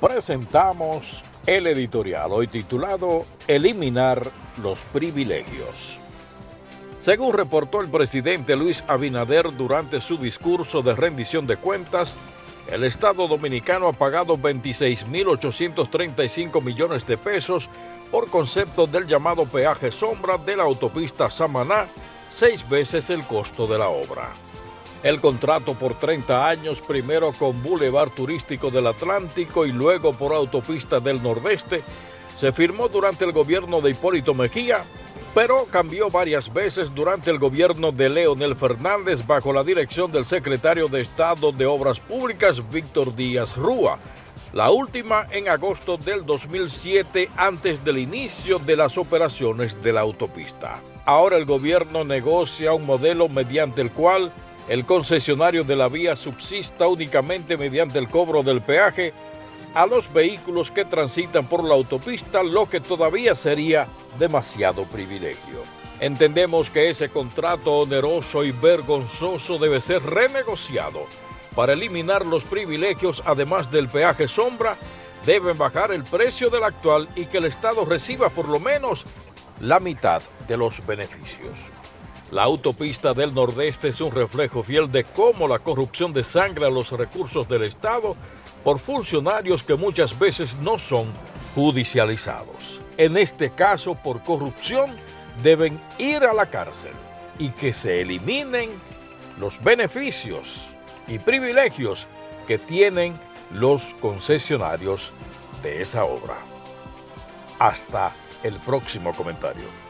presentamos el editorial hoy titulado Eliminar los privilegios. Según reportó el presidente Luis Abinader durante su discurso de rendición de cuentas, el Estado Dominicano ha pagado 26.835 millones de pesos por concepto del llamado peaje sombra de la autopista Samaná, seis veces el costo de la obra. El contrato por 30 años, primero con Boulevard Turístico del Atlántico y luego por Autopista del Nordeste, se firmó durante el gobierno de Hipólito Mejía, pero cambió varias veces durante el gobierno de Leonel Fernández bajo la dirección del secretario de Estado de Obras Públicas, Víctor Díaz Rúa, la última en agosto del 2007 antes del inicio de las operaciones de la autopista. Ahora el gobierno negocia un modelo mediante el cual el concesionario de la vía subsista únicamente mediante el cobro del peaje a los vehículos que transitan por la autopista, lo que todavía sería demasiado privilegio. Entendemos que ese contrato oneroso y vergonzoso debe ser renegociado. Para eliminar los privilegios, además del peaje sombra, deben bajar el precio del actual y que el Estado reciba por lo menos la mitad de los beneficios. La autopista del Nordeste es un reflejo fiel de cómo la corrupción desangra los recursos del Estado por funcionarios que muchas veces no son judicializados. En este caso, por corrupción, deben ir a la cárcel y que se eliminen los beneficios y privilegios que tienen los concesionarios de esa obra. Hasta el próximo comentario.